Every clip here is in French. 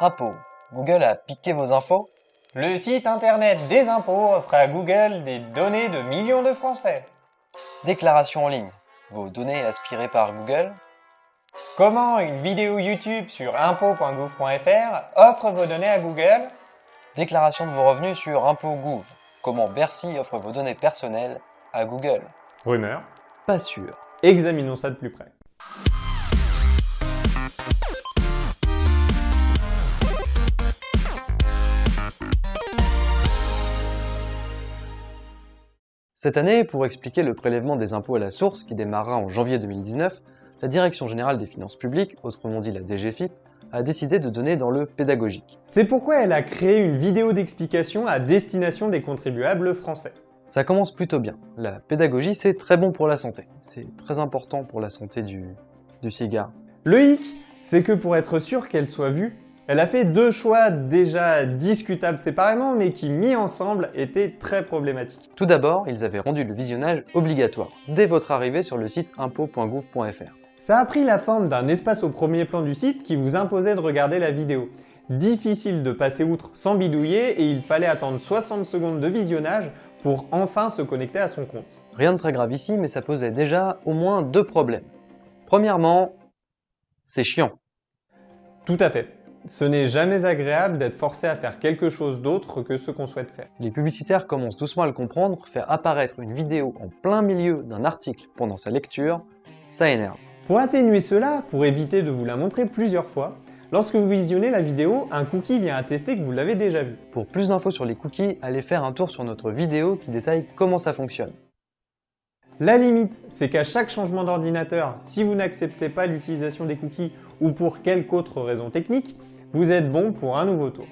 Impôts. Google a piqué vos infos Le site internet des impôts offre à Google des données de millions de Français. Déclaration en ligne. Vos données aspirées par Google Comment une vidéo YouTube sur impôts.gouv.fr offre vos données à Google Déclaration de vos revenus sur Impôts.gouv. Comment Bercy offre vos données personnelles à Google Rumeur Pas sûr. Examinons ça de plus près. Cette année, pour expliquer le prélèvement des impôts à la source qui démarrera en janvier 2019, la Direction Générale des Finances Publiques, autrement dit la DGFIP, a décidé de donner dans le pédagogique. C'est pourquoi elle a créé une vidéo d'explication à destination des contribuables français. Ça commence plutôt bien. La pédagogie, c'est très bon pour la santé. C'est très important pour la santé du, du cigare. Le hic, c'est que pour être sûr qu'elle soit vue, elle a fait deux choix déjà discutables séparément, mais qui mis ensemble étaient très problématiques. Tout d'abord, ils avaient rendu le visionnage obligatoire, dès votre arrivée sur le site impôt.gouv.fr. Ça a pris la forme d'un espace au premier plan du site qui vous imposait de regarder la vidéo. Difficile de passer outre sans bidouiller et il fallait attendre 60 secondes de visionnage pour enfin se connecter à son compte. Rien de très grave ici, mais ça posait déjà au moins deux problèmes. Premièrement, c'est chiant. Tout à fait. Ce n'est jamais agréable d'être forcé à faire quelque chose d'autre que ce qu'on souhaite faire. Les publicitaires commencent doucement à le comprendre, faire apparaître une vidéo en plein milieu d'un article pendant sa lecture, ça énerve. Pour atténuer cela, pour éviter de vous la montrer plusieurs fois, lorsque vous visionnez la vidéo, un cookie vient attester que vous l'avez déjà vue. Pour plus d'infos sur les cookies, allez faire un tour sur notre vidéo qui détaille comment ça fonctionne. La limite, c'est qu'à chaque changement d'ordinateur, si vous n'acceptez pas l'utilisation des cookies ou pour quelque autre raison technique, vous êtes bon pour un nouveau tour.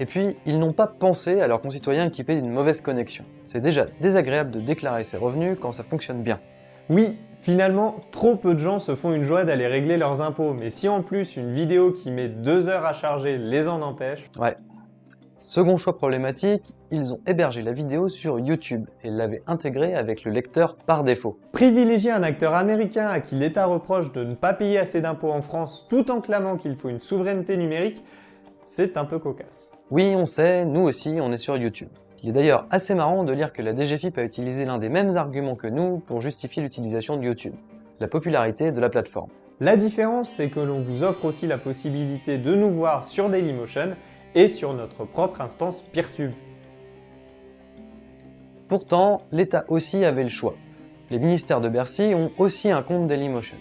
Et puis, ils n'ont pas pensé à leurs concitoyens équipés d'une mauvaise connexion. C'est déjà désagréable de déclarer ses revenus quand ça fonctionne bien. Oui, finalement, trop peu de gens se font une joie d'aller régler leurs impôts, mais si en plus une vidéo qui met deux heures à charger les en empêche... Ouais. Second choix problématique, ils ont hébergé la vidéo sur YouTube et l'avaient intégrée avec le lecteur par défaut. Privilégier un acteur américain à qui l'État reproche de ne pas payer assez d'impôts en France tout en clamant qu'il faut une souveraineté numérique, c'est un peu cocasse. Oui, on sait, nous aussi, on est sur YouTube. Il est d'ailleurs assez marrant de lire que la DGFIP a utilisé l'un des mêmes arguments que nous pour justifier l'utilisation de YouTube, la popularité de la plateforme. La différence, c'est que l'on vous offre aussi la possibilité de nous voir sur Dailymotion et sur notre propre instance Peertube. Pourtant, l'État aussi avait le choix. Les ministères de Bercy ont aussi un compte Dailymotion.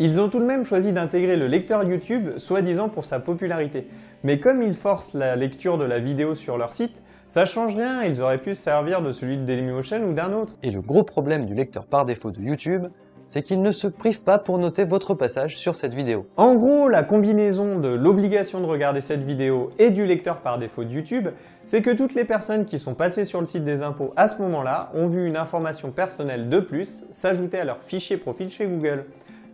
Ils ont tout de même choisi d'intégrer le lecteur YouTube, soi-disant pour sa popularité. Mais comme ils forcent la lecture de la vidéo sur leur site, ça change rien, ils auraient pu se servir de celui de Dailymotion ou d'un autre. Et le gros problème du lecteur par défaut de YouTube, c'est qu'il ne se prive pas pour noter votre passage sur cette vidéo. En gros, la combinaison de l'obligation de regarder cette vidéo et du lecteur par défaut de YouTube, c'est que toutes les personnes qui sont passées sur le site des impôts à ce moment-là ont vu une information personnelle de plus s'ajouter à leur fichier profil chez Google,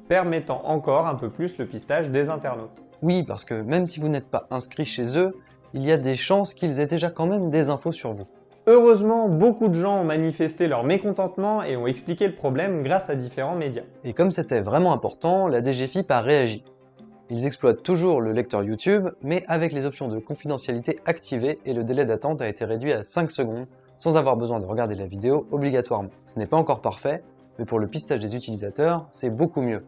permettant encore un peu plus le pistage des internautes. Oui, parce que même si vous n'êtes pas inscrit chez eux, il y a des chances qu'ils aient déjà quand même des infos sur vous. Heureusement, beaucoup de gens ont manifesté leur mécontentement et ont expliqué le problème grâce à différents médias. Et comme c'était vraiment important, la DGFIP a réagi. Ils exploitent toujours le lecteur YouTube, mais avec les options de confidentialité activées et le délai d'attente a été réduit à 5 secondes, sans avoir besoin de regarder la vidéo obligatoirement. Ce n'est pas encore parfait, mais pour le pistage des utilisateurs, c'est beaucoup mieux.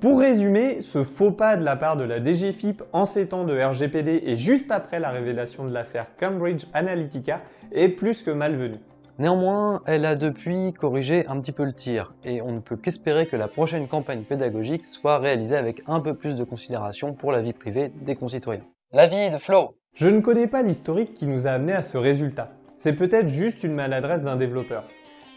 Pour résumer, ce faux pas de la part de la DGFIP en ces temps de RGPD et juste après la révélation de l'affaire Cambridge Analytica est plus que malvenu. Néanmoins, elle a depuis corrigé un petit peu le tir, et on ne peut qu'espérer que la prochaine campagne pédagogique soit réalisée avec un peu plus de considération pour la vie privée des concitoyens. L'avis de Flo Je ne connais pas l'historique qui nous a amené à ce résultat. C'est peut-être juste une maladresse d'un développeur.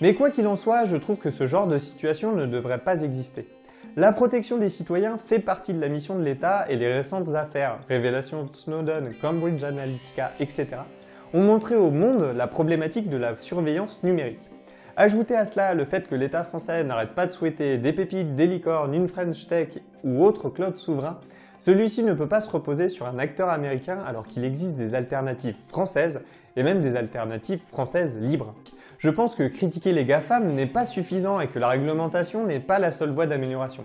Mais quoi qu'il en soit, je trouve que ce genre de situation ne devrait pas exister. La protection des citoyens fait partie de la mission de l'État et les récentes affaires, révélations Snowden, Cambridge Analytica, etc., ont montré au monde la problématique de la surveillance numérique. Ajoutez à cela le fait que l'État français n'arrête pas de souhaiter des pépites, des licornes, une French Tech ou autre cloud souverain, celui-ci ne peut pas se reposer sur un acteur américain alors qu'il existe des alternatives françaises et même des alternatives françaises libres. Je pense que critiquer les GAFAM n'est pas suffisant et que la réglementation n'est pas la seule voie d'amélioration.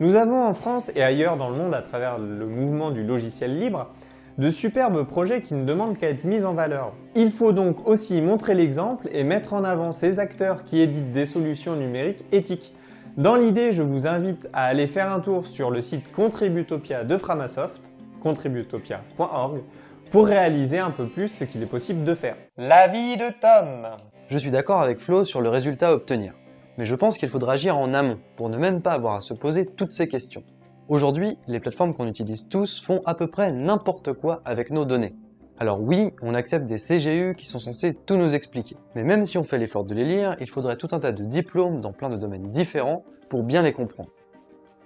Nous avons en France et ailleurs dans le monde à travers le mouvement du logiciel libre, de superbes projets qui ne demandent qu'à être mis en valeur. Il faut donc aussi montrer l'exemple et mettre en avant ces acteurs qui éditent des solutions numériques éthiques. Dans l'idée, je vous invite à aller faire un tour sur le site Contributopia de Framasoft, contributopia.org, pour réaliser un peu plus ce qu'il est possible de faire. L'avis de Tom. Je suis d'accord avec Flo sur le résultat à obtenir, mais je pense qu'il faudra agir en amont pour ne même pas avoir à se poser toutes ces questions. Aujourd'hui, les plateformes qu'on utilise tous font à peu près n'importe quoi avec nos données. Alors oui, on accepte des CGU qui sont censés tout nous expliquer. Mais même si on fait l'effort de les lire, il faudrait tout un tas de diplômes dans plein de domaines différents pour bien les comprendre.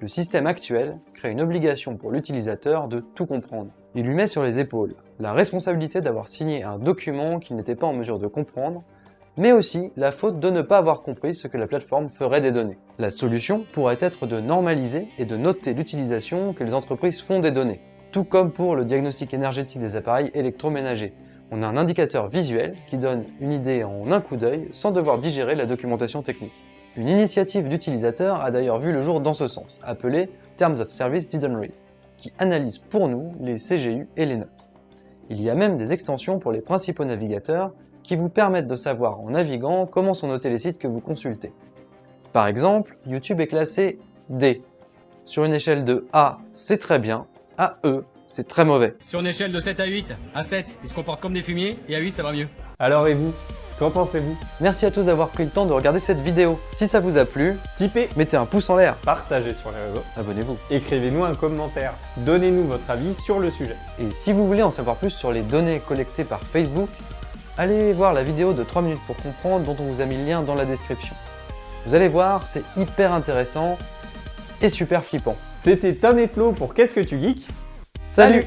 Le système actuel crée une obligation pour l'utilisateur de tout comprendre. Il lui met sur les épaules la responsabilité d'avoir signé un document qu'il n'était pas en mesure de comprendre mais aussi la faute de ne pas avoir compris ce que la plateforme ferait des données. La solution pourrait être de normaliser et de noter l'utilisation que les entreprises font des données, tout comme pour le diagnostic énergétique des appareils électroménagers. On a un indicateur visuel qui donne une idée en un coup d'œil sans devoir digérer la documentation technique. Une initiative d'utilisateurs a d'ailleurs vu le jour dans ce sens, appelée Terms of Service Didn't Read, qui analyse pour nous les CGU et les notes. Il y a même des extensions pour les principaux navigateurs qui vous permettent de savoir en naviguant comment sont notés les sites que vous consultez. Par exemple, YouTube est classé D. Sur une échelle de A, c'est très bien, à E, c'est très mauvais. Sur une échelle de 7 à 8, à 7, ils se comportent comme des fumiers, et à 8, ça va mieux. Alors et vous? Qu'en pensez-vous? Merci à tous d'avoir pris le temps de regarder cette vidéo. Si ça vous a plu, Tipez, mettez un pouce en l'air, partagez sur les réseaux, abonnez-vous. écrivez-nous un commentaire, donnez-nous votre avis sur le sujet. Et si vous voulez en savoir plus sur les données collectées par Facebook, allez voir la vidéo de 3 minutes pour comprendre dont on vous a mis le lien dans la description. Vous allez voir, c'est hyper intéressant et super flippant. C'était Tom et Flo pour Qu'est-ce que tu geeks? Salut